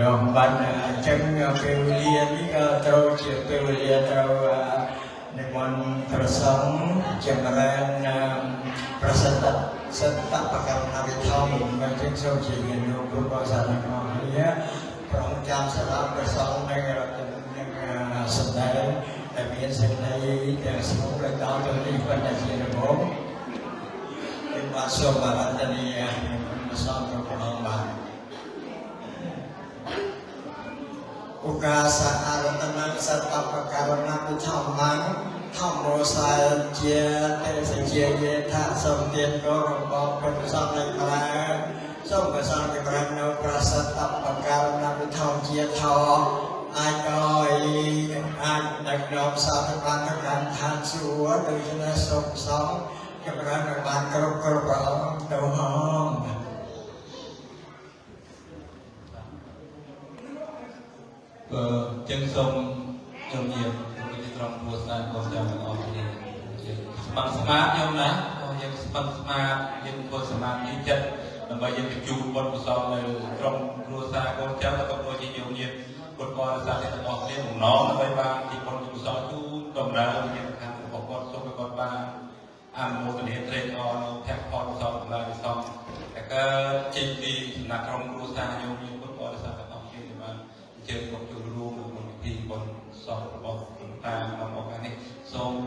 យោបានអញ្ចឹងពេលវេលានេះត្រូវជាពេលវេលាត្រូវនិមន្តព្រះសង្ឃចម្រើនប្រសិទ្ធសន្តបកម្មវិធមមិនចេះចូលជាមានគ្រប់បសានក្នុងនេះប្រងចាំសម្រាប់ព្រះសង្ឃនិងរដ្ឋនឹងសម្ដែងដែលមានសេចក្ដីទាំងស្មុគរកោទៅនេះប៉ុន្តែជារបបខ្ញុំបាទសូមបានតនីយសំប្រផងបាទ ឧកាសៈអរតនាសតបកវនពិធម្មងធម្មោសាជាទេសជាយេថាសំទានគោរបស់ពុទ្ធសង្ឃនៃប្រាសូមប្រសងចម្រើននៅប្រសិទ្ធបកវនពិធម្មជាធរអាចឲ្យអាចដឹកនាំសាធបានទៅកាន់ឋានសួគ៌ដូច្នេះសូមសងចម្រើនឲ្យបានគ្រប់គ្រប់ព្រះអង្គទៅហង បើចឹងសូមជំរាបពីត្រង់គ្រួសារកូនចៅទាំងអស់គ្នាស្មឹងស្មាតខ្ញុំណាក៏យើងស្មឹងស្មាតយើងធ្វើសមាធិចិត្តដើម្បីយើងបញ្ជូនបុណ្យកុសលនៅក្រុមគ្រួសារកូនចៅក៏ដូចជាយើងញាតិពុទ្ធបរិស័ទទាំងអស់គ្នាបំណងដើម្បីបានជាបុណ្យកុសលជូនដំណើរវិញ្ញាណខាងរបស់គាត់សូមឲ្យគាត់បានអនុមោទនាត្រេកអរនៅភ័ក្រផលកុសលទាំងឡាយសំតែកើតចេញពីសំណាក់ក្រុមគ្រួសារញោមញាតិពុទ្ធបរិស័ទទាំងអស់គ្នាបានអញ្ជើញមក um, organic. So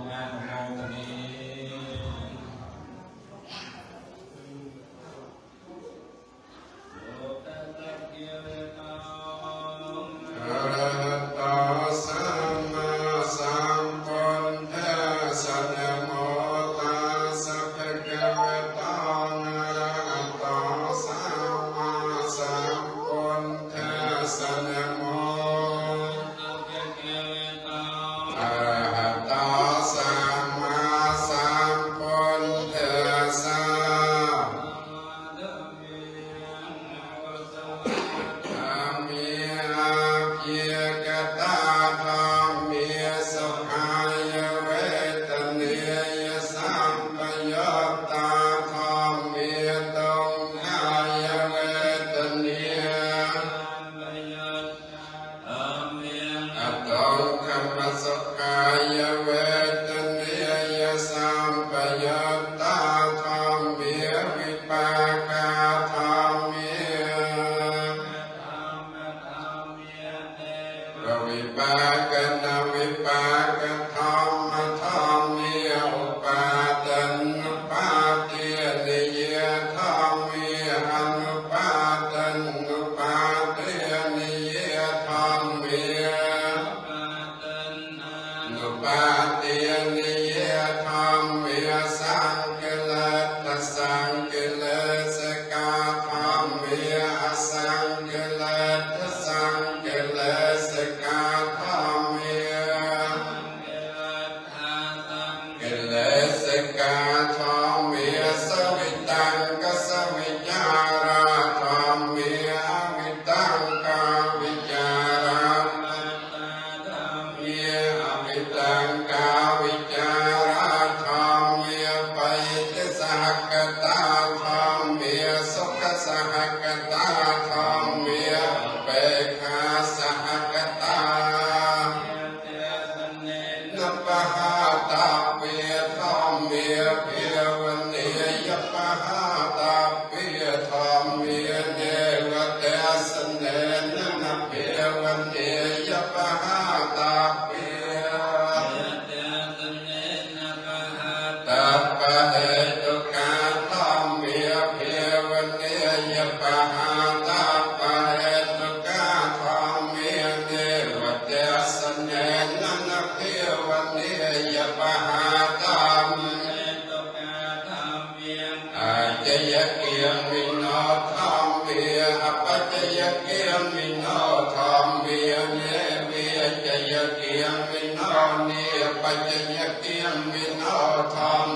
यज्ञं विना ने पञ्चयज्ञं विना थां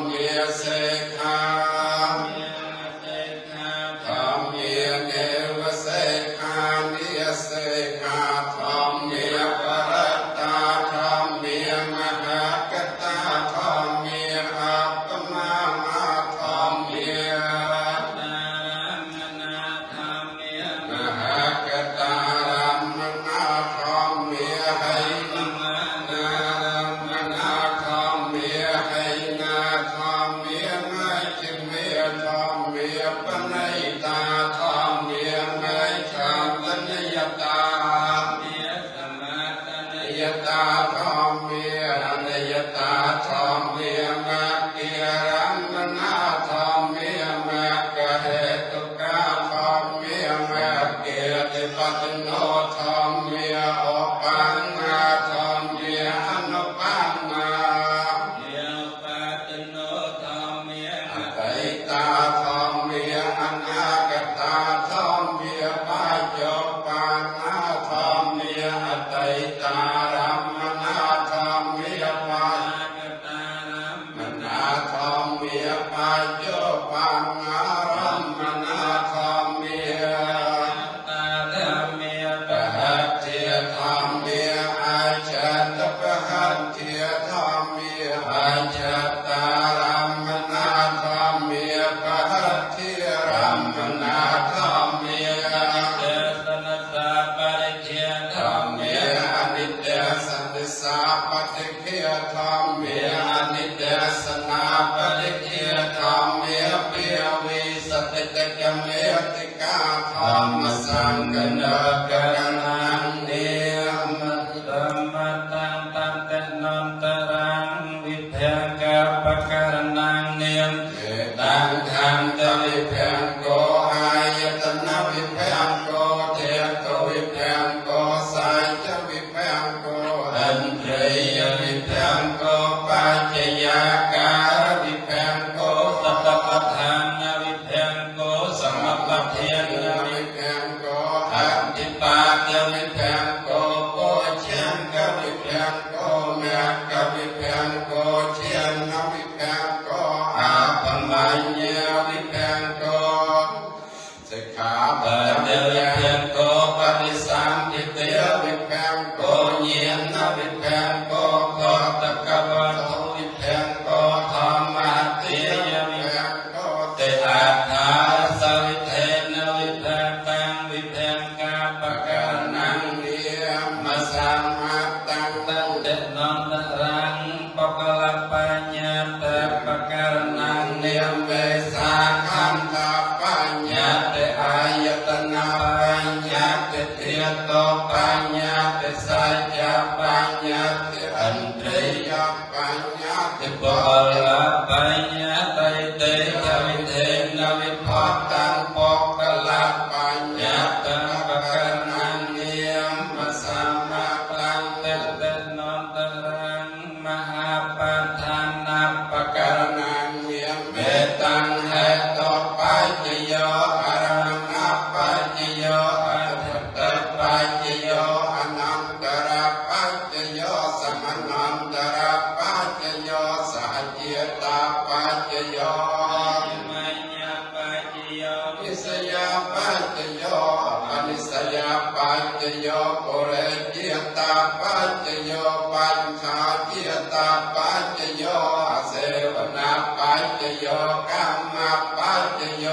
ปัจโยกรรมปัจโย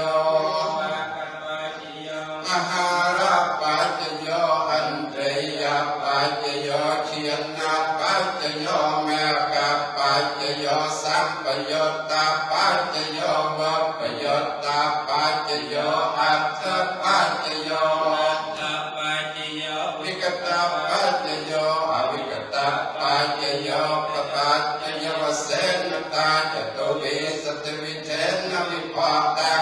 Father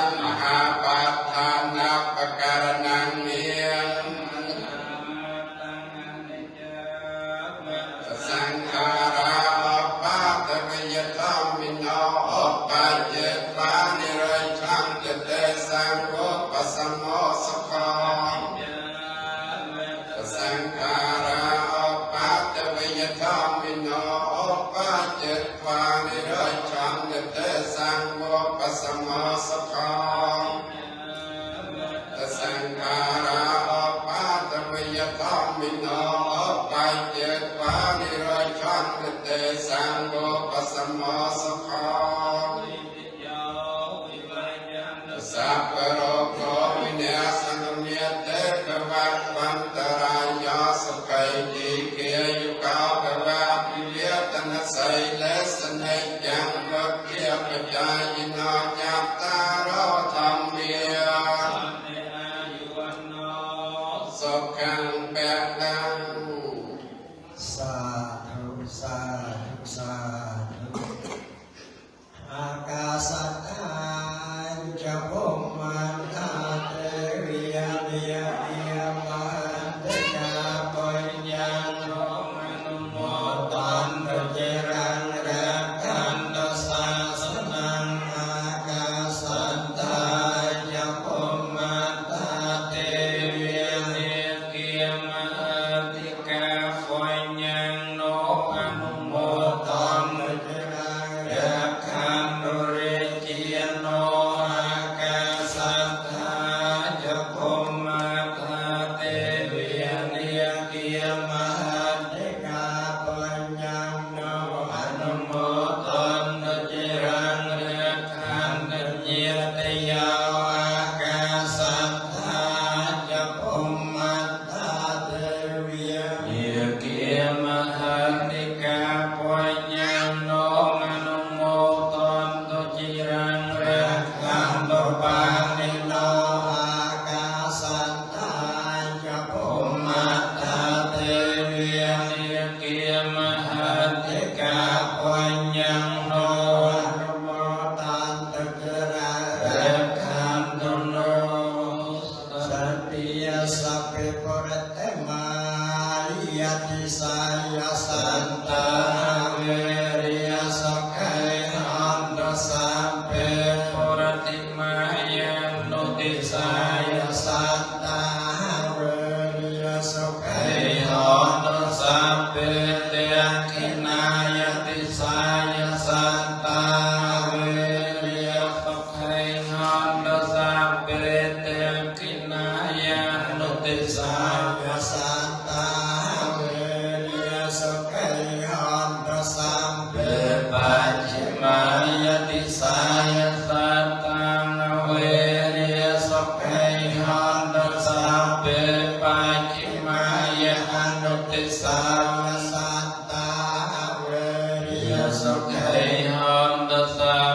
三三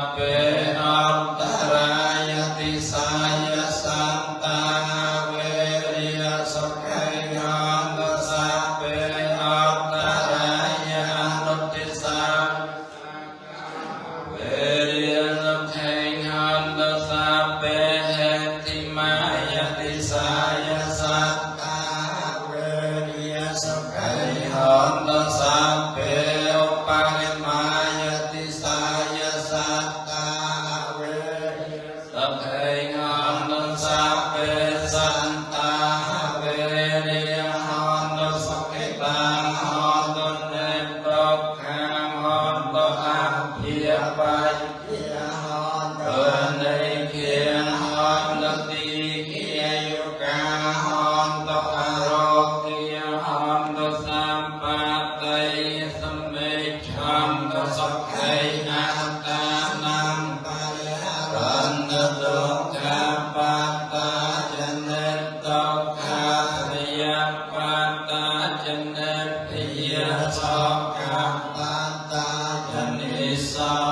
Rabbe จันทร์ปิยะสังฆังตันตาจันทิสัง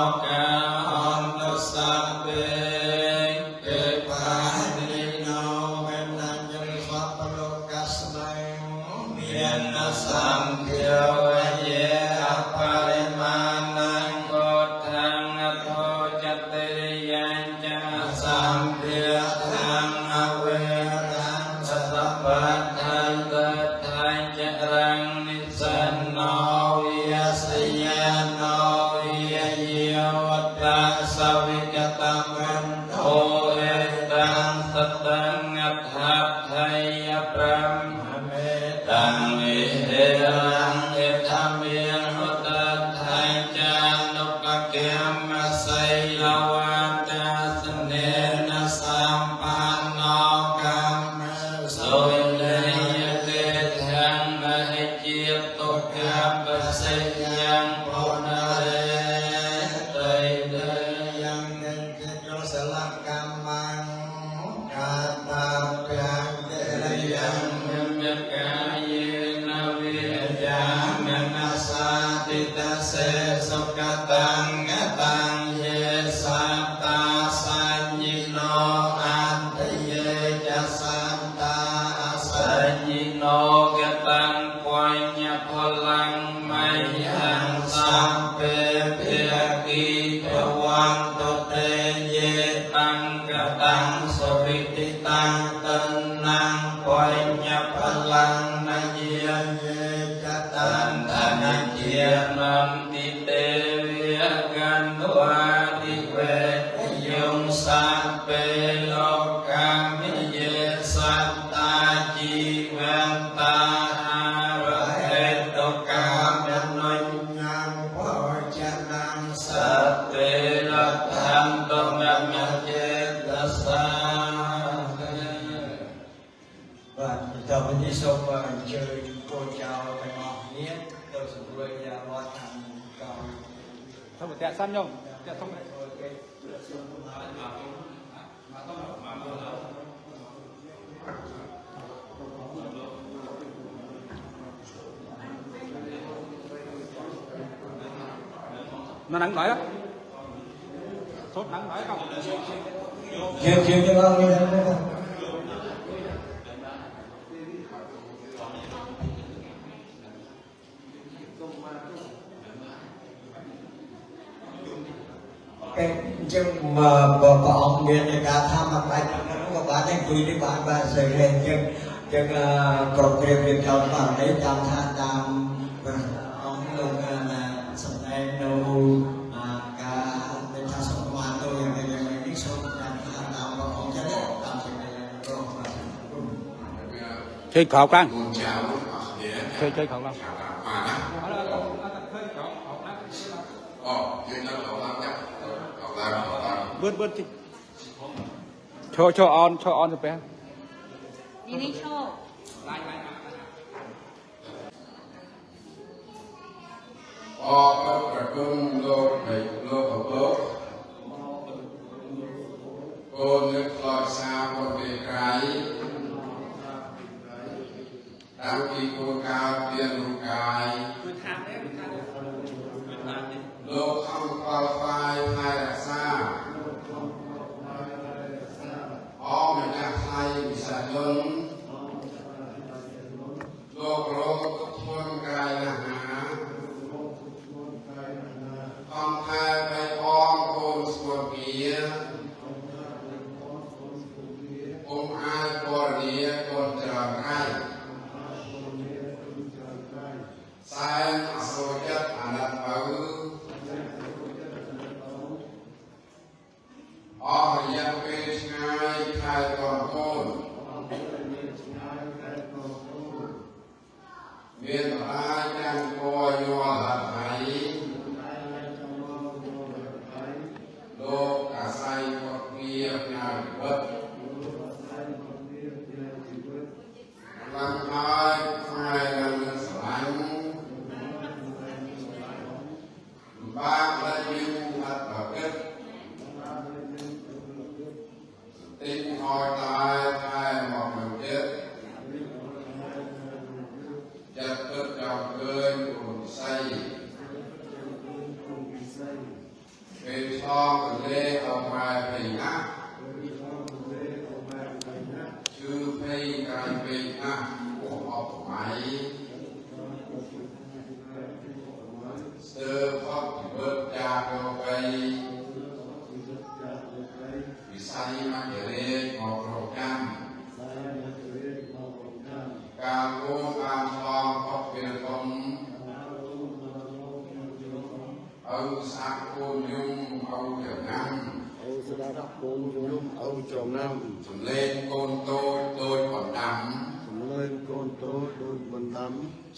慢慢。Thôi tiasan nhom, tiasan. nó nắng đói á, sốt nắng đói không? Nhiều nhiều cho con mà bà con nghe này cả tham mà bài chẳng nó mà bán anh quý đi bán bà sợi lên chân. Chân còn kia việc chồng bà lấy chồng tha tam. Ông luôn à, là sầm em đâu cả bên tha sổ mà tôi là bây giờ mình biết sổ làm tha tam. Bà con chết đấy làm chuyện này rồi thì khó khăn chơi chơi khó khăn bớt bớt đi. Cho cho on cho on được bé. Đi đi cho. Hãy subscribe cho kênh Ghiền Mì Gõ Để không bỏ lỡ những video hấp dẫn Lord.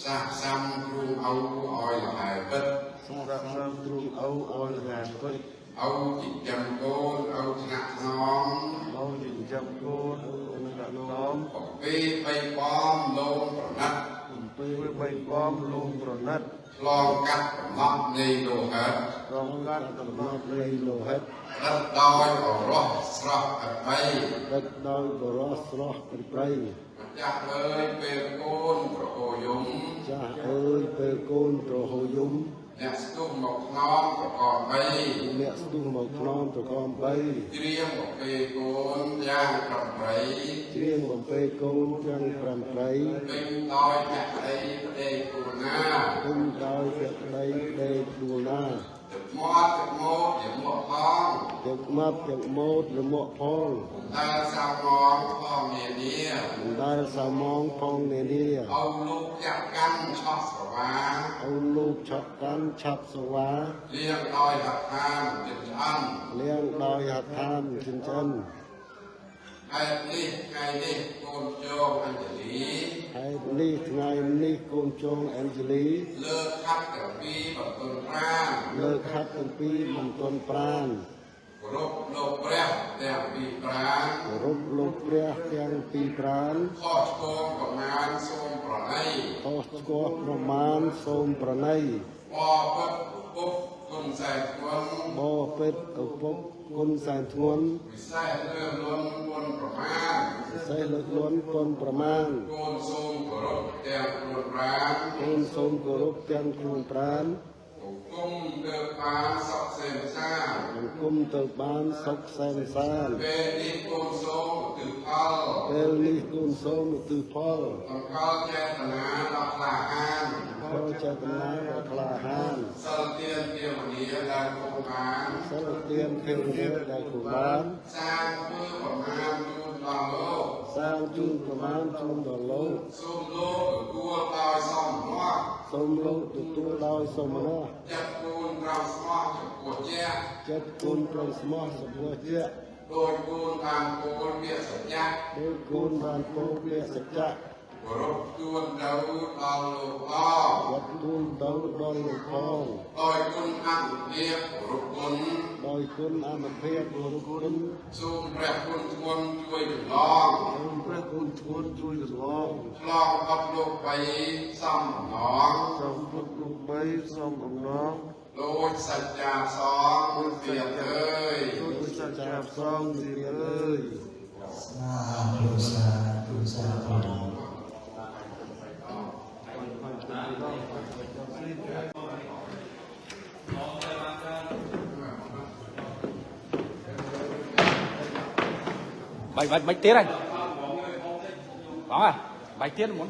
សាកសាំគ្រូអោឲ្យលហែពិតសាកសាំទ្រូងអូអោយហាពិតអោចិញ្ចឹមកូនអោថ្នាក់ថ្នមអោចិញ្ចឹមកូនអូនដាក់នំបំពេបីបំលោមប្រណិតអំពេលបីបំលងប្រណិតឆ្លងកាត់កំណត់នៃលោហិតរងកាត់កំណត់នៃលោហិតរត់ដោយអរោះស្រស់អបីដឹកដោយបរោះស្រស់ព្រៃព្រៃម្ចាស់អើយពេលកូនប្រអូយំចាស់អើយពេលកូនប្រហូយំអ្នកស្ទុះមកថ្នមប្រកបបីអ្នកស្ទុះមកខ្នងប្រកំបីត្រៀមបំពេកូនយ៉ាងប្រប្រៃច្រៀងបំពេកូនទាំងប្រាំព្រៃពេញដោយភក្តីប្តីគូណាគុំដោយភក្តីដេកដួលណា ទឹកមាត់ទឹកមកជាមកផងទឹកមាត់ទឹកម៉ូតលមកផងតែសាមងផងនានាមិនដែលសាមងផងនានាអោលោកចាក់កាន់ឆោះស្រវាអូនលោកឆក់កាន់ឆាប់សវាលៀងដោយហដ្ឋានចិត្តឆ្អិនលៀងដោយហដ្ឋានចិញ្ចឹម ហេតុនេះថ្ងៃនេះកូនជោគអញ្ជលីហើយនេះថ្ងៃនេះកូនចងអេនជលីលើកខាត់ទាំងពីរបន្ទន់ប្រាណលើកខាត់ទាំងពីរមិនទាន់ប្រានគោរពលោកព្រះទាំងពីរប្រាណគោរពលោកព្រះទាំងពីរប្រានខុសឆ្គងប្រមាណសូមប្រណីខុសស្គាល់ប្រមាណសូមប្រណីបពុទ្ធពុទ្ធគុណសែធ្ងន់បពេតឪពុក គុណសែនធ្ងន់វិសេសលើលន់គុណប្រមាណសេះលើកលន់គុណប្រមាណកូនសូមគោរពទាំងខ្លួនប្រាណកូនសូមគោរពទាំងខ្លួនប្រានគុំទៅបានសក់សេមសាអង្គមទៅបានសុខសែនសានពេលនេះកូនសូមឧទ្ទិសផលពេលនេះកូនសូមឧទ្ទិសផលអង្កលចេតនាដល់ក្លាហាន ផលចេតនាដ៏ក្លាហានសិលទានទាវនីដែលគង់បានសិលទានទេវតាដែលគូបានសាងធ្វើប្រមាណជូនដល់លោកសាងជូនប្រមាណជូនដល់លោកសូមលោកទទួលដោយសំមាត់សូមលោកទទួលដោយសមណៈចាត់គូនក្រោមស្មោះចំពោះជាក់ចិត្តគុណប្រងស្មោះសម្ពោះជាដោយគូនតាមគូនវាសច្ចៈដោយគុណបានពោពាក្យសច្ចៈ គោរពទួនទៅដល់លោកអវត្តទូលទៅដល់លោកផងដោយគុណអនុភាពគោរពគុណដោយគុណអនុភាពគុណគុណសូមព្រះគុណធ្ងន់ជួយចម្លងសូមព្រះគុណធ្ងន់ជួយកន្លងឆ្លងអត់លោកបីសំណងសូមពុទ្ធលោកបីសូមអំណរដូចសច្ចាសងពុទ្ធវាអើយជួយសច្ចាផ្សងទៀតអើយសាធុសាធុសាធុ bạch bạch bạch tiết này đó à bạch tiết muốn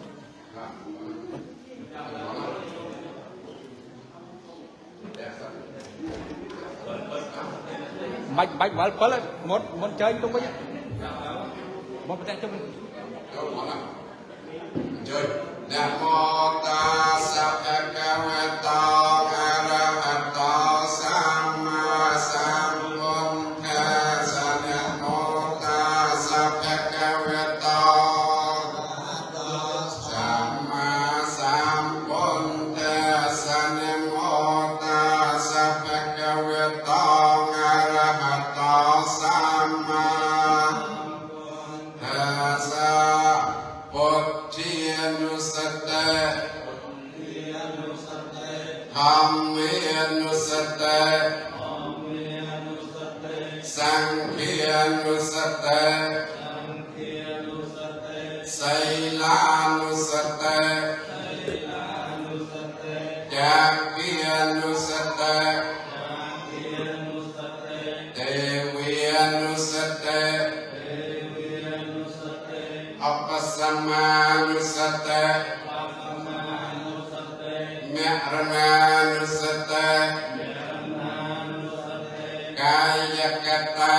bạch bạch bạch bớt lên muốn muốn chơi đúng không nhá một cái chơi chơi đà Jakarta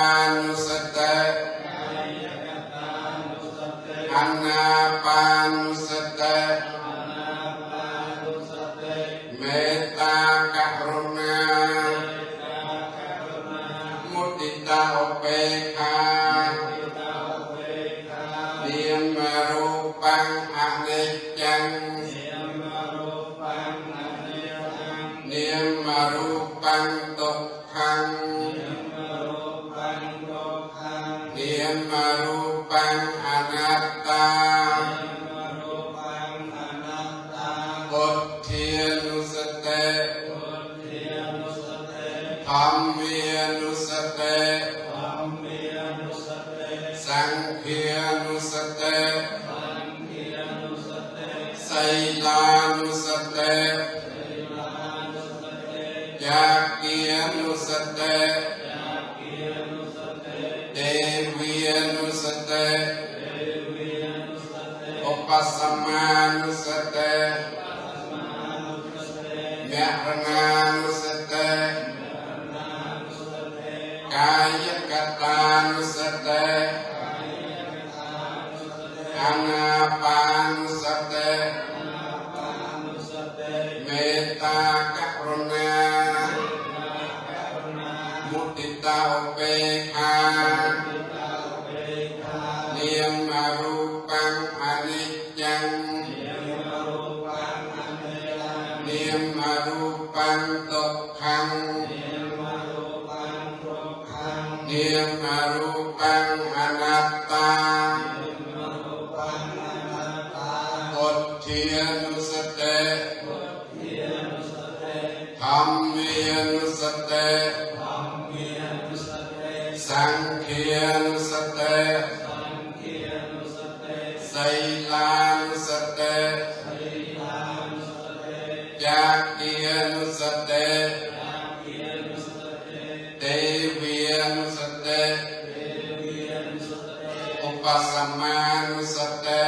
dạ răng pasaman sate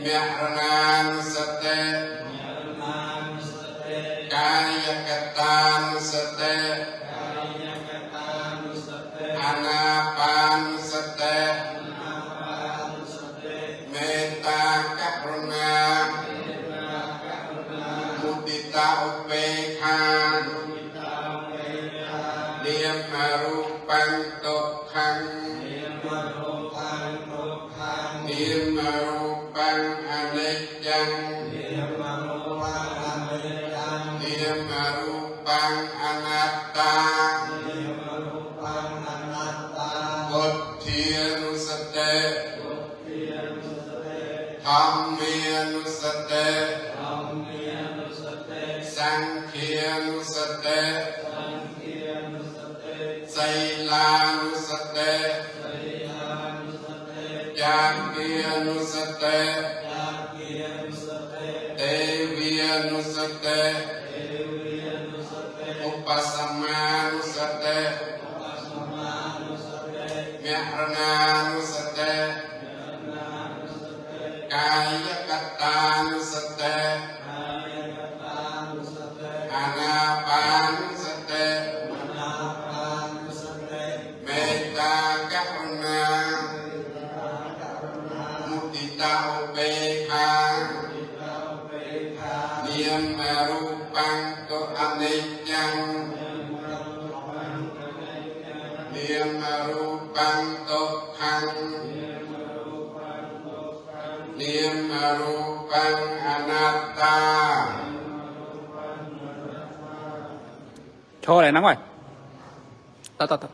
miarnan sate miarnan ketan sate सकते ए उपासम này nắng ngoài. Tắt tắt tắt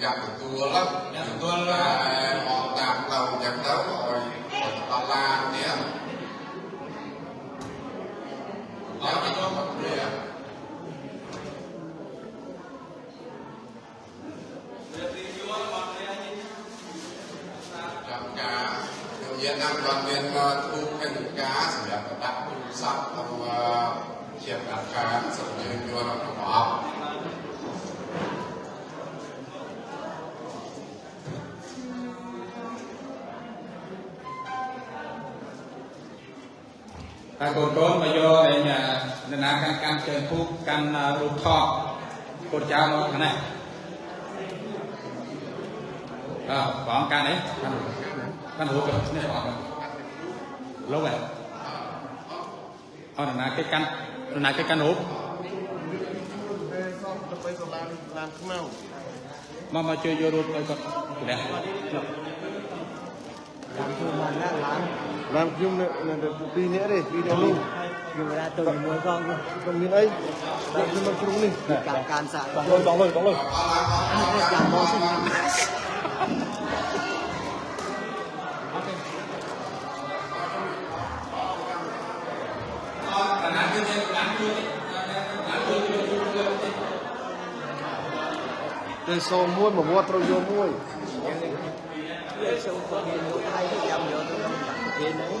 yang betul lah. yang betul lah. ហើយកូនកូនមកយកឯងអ្នកណាកាន់កាន់ជើងគូកាន់រូបថតកូនចៅមកខាងនេះអើបងកាន់នេះកាន់រូបនេះបងលោកឯងអរណាគេកាន់ណាគេកាន់រូបមកមកជួយយករូបទៅគាត់ព្រះ làm kim là pi nữa đi pi nữa đi rồi ra tôi mua con luôn. còn ấy. Vâng. Làm kim nó cũng đi. Cả can xạ đóng luôn. đóng luôn đóng luôn làm món gì Tôi sou muito, mas vou atrás de muito xuống tôi nghe tôi thấy cái dâm vô tôi không đặt kia đấy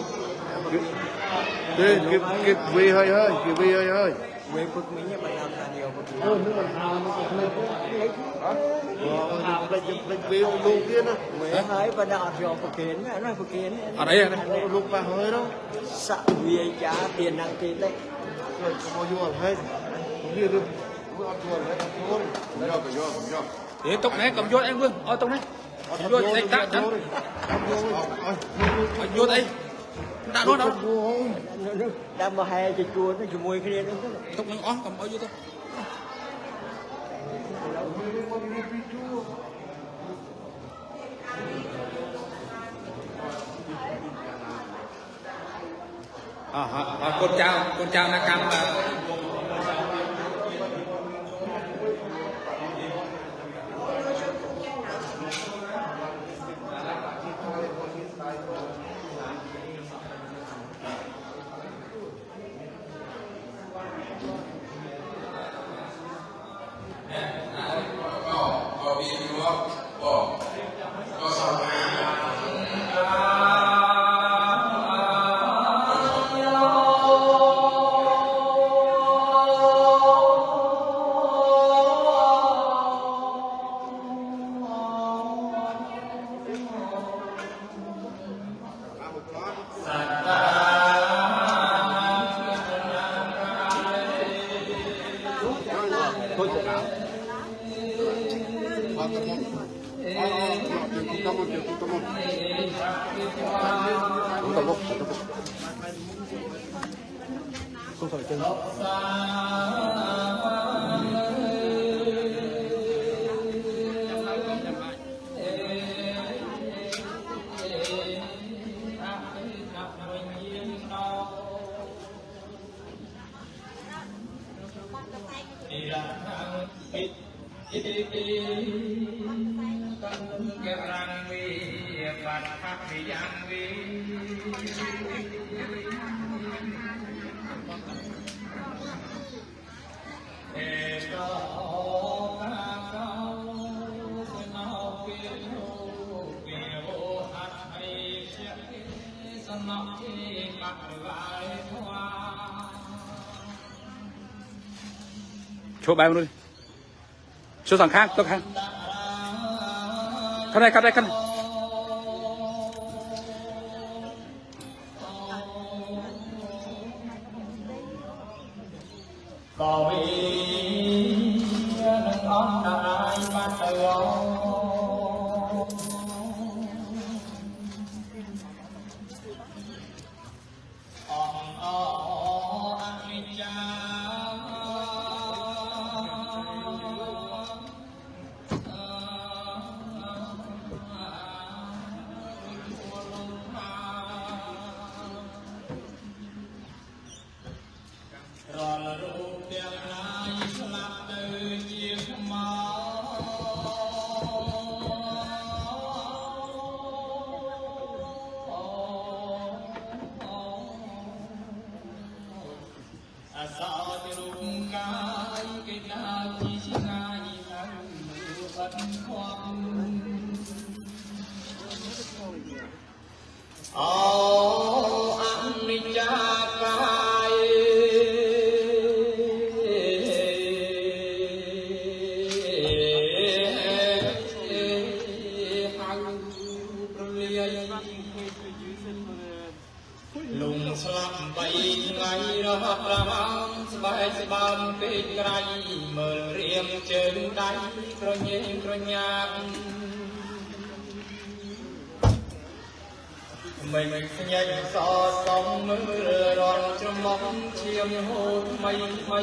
Kì, kì, kì, hơi hơi, kì vi hơi hơi. Quê phức mấy nhà bạn làm là nhiều phức. Ừ, nước bạn làm nó cũng đạo cho phật kiến nó phật kiến. Ở đây này lúc và hơi đâu sợ vì trả tiền năng tiền đấy. Rồi có vô hơi cũng như được. Cũng ăn chuồn đấy thôi rồi cầm vô cầm vô thế tốc này cầm vô anh vương ở tốc này vô đây cắt cắt vô đây đã đó đâu đang mà hè thì chua nó chùi kia đó tục nó ó cầm bao nhiêu thôi à, à, à, con trao con trao nó cam chỗ bay luôn đi số thằng khác tôi khác. Khăn đây, khăn đây, khăn này. នច្រមុំឈាមហូតថ្មីថ្មី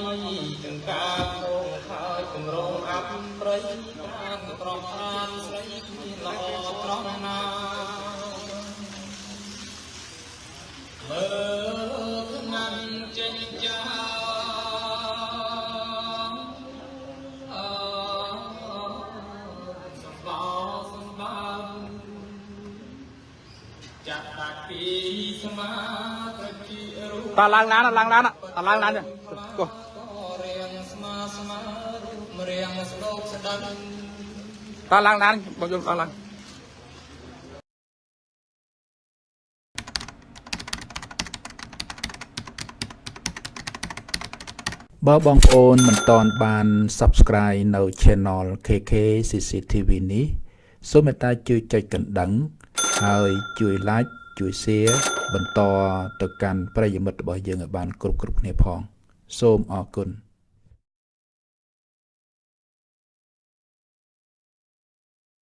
ទាំងការងងខើចគម្រងអាប់ប្រៃខាងត្រង់ខានស្រីល្អត្រង់ណាមើលណាំចេញចាអើសម្បោសម្បើមចាក់ដាក់ពីស្មាប្រជារូប តាឡើងឡានណាឡើងឡានណាតាឡើងឡាននេះគោះរៀងស្មាស្មារូបរៀងស្ដោកស្ដឹងតាឡើងឡានបងយល់ឡើងឡានបើបងប្អូនមិនតន់បាន Subscribe នៅ Channel KK CCTV នេះសូមមេត្តាជួយចុចកណ្ដឹង ហើយជួយ Like ជួយ Share បន្តទៅកាន់ប្រិយមិត្តរបស់យើងឲ្យបានគ្រប់គ្រប់គ្នាផង សូមអរគុណ